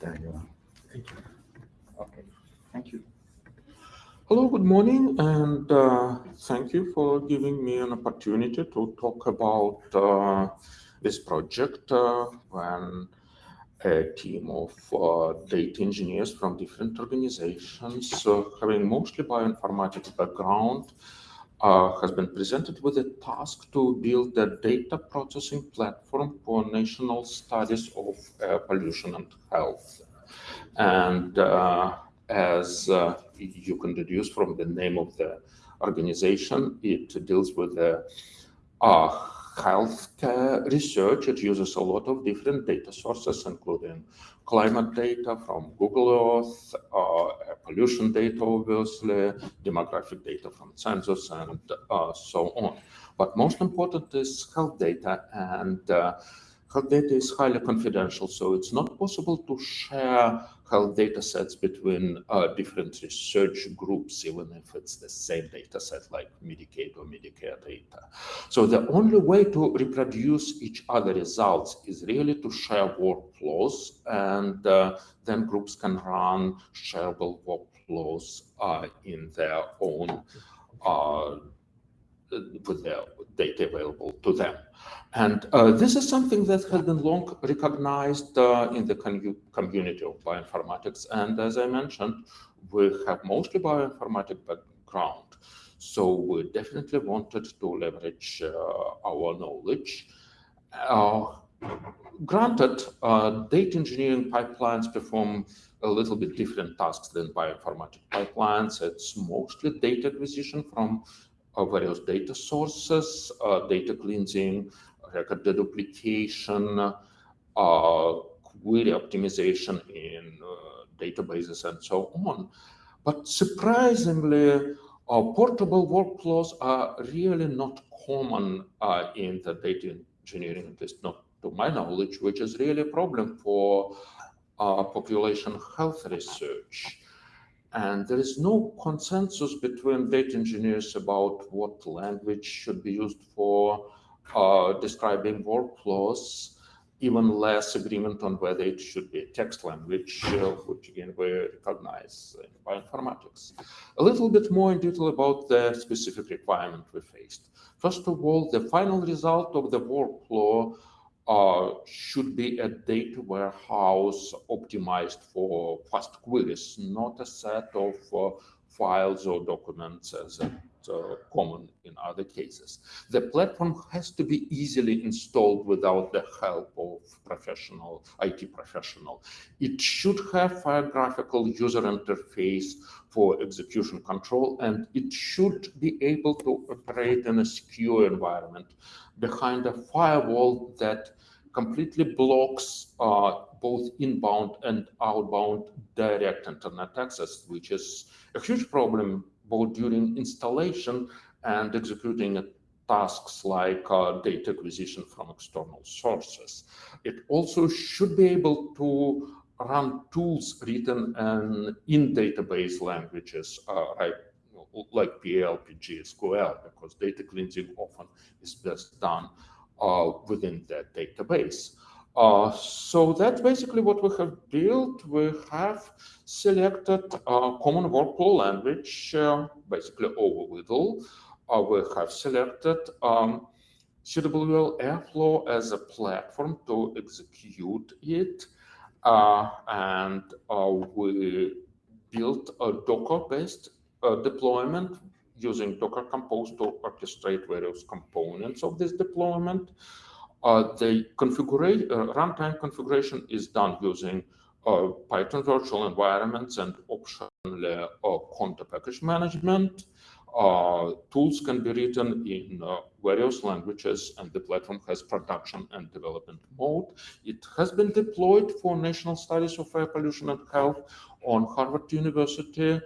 There you are. Thank you. Okay, thank you. Hello, good morning, and uh, thank you for giving me an opportunity to talk about uh, this project uh, when a team of uh, data engineers from different organizations uh, having mostly bioinformatics background uh, has been presented with a task to build a data processing platform for national studies of pollution and health. And as you can deduce from the name of the organization, it deals with the uh, healthcare research. It uses a lot of different data sources, including climate data from Google Earth, uh, pollution data, obviously, demographic data from census, and uh, so on. But most important is health data, and health data is highly confidential, so it's not possible to share health data sets between uh, different research groups, even if it's the same data set like Medicaid or Medicare data. So the only way to reproduce each other results is really to share workflows, and uh, then groups can run shareable workflows uh, in their own uh, with their data available to them. And uh, this is something that has been long recognized uh, in the community of bioinformatics. And as I mentioned, we have mostly bioinformatic background. So we definitely wanted to leverage uh, our knowledge. Uh, granted, uh, data engineering pipelines perform a little bit different tasks than bioinformatic pipelines. It's mostly data acquisition from various data sources, uh, data cleansing, record deduplication, uh, query optimization in uh, databases, and so on. But surprisingly, portable workflows are really not common in the data engineering, at least not to my knowledge, which is really a problem for uh, population health research. And there is no consensus between data engineers about what language should be used for uh, describing workflows, even less agreement on whether it should be a text language, uh, which again we recognize in bioinformatics. A little bit more in detail about the specific requirement we faced. First of all, the final result of the workflow uh, should be a data warehouse optimized for fast queries, not a set of uh, files or documents as uh, common in other cases. The platform has to be easily installed without the help of professional IT professional. It should have a graphical user interface for execution control, and it should be able to operate in a secure environment behind a firewall that completely blocks uh, both inbound and outbound direct internet access, which is a huge problem both during installation and executing tasks like uh, data acquisition from external sources. It also should be able to run tools written in, in database languages, uh, right, like PL, PG, SQL, because data cleansing often is best done uh, within that database. Uh, so that's basically what we have built. We have selected a common workflow language, uh, basically OOWDL. Uh, we have selected um, CWL Airflow as a platform to execute it. Uh, and uh, we built a Docker-based uh, deployment using Docker Compose to orchestrate various components of this deployment. Uh, the configuration, uh, runtime configuration is done using uh, Python virtual environments and optionally uh, Conda package management. Uh, tools can be written in uh, various languages and the platform has production and development mode. It has been deployed for national studies of air pollution and health on Harvard University,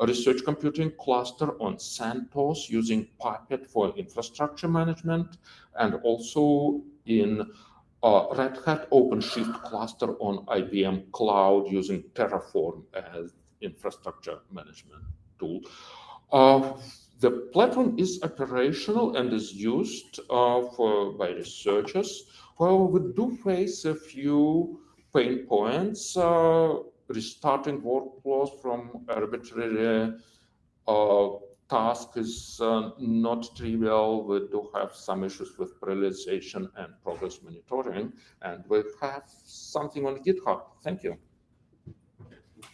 a research computing cluster on CentOS using Puppet for infrastructure management, and also in uh, Red Hat OpenShift cluster on IBM Cloud using Terraform as infrastructure management tool. Uh, the platform is operational and is used uh, for by researchers. However, we do face a few pain points. Uh, restarting workflows from arbitrary uh, task is uh, not trivial. We do have some issues with prioritization and progress monitoring, and we have something on GitHub. Thank you.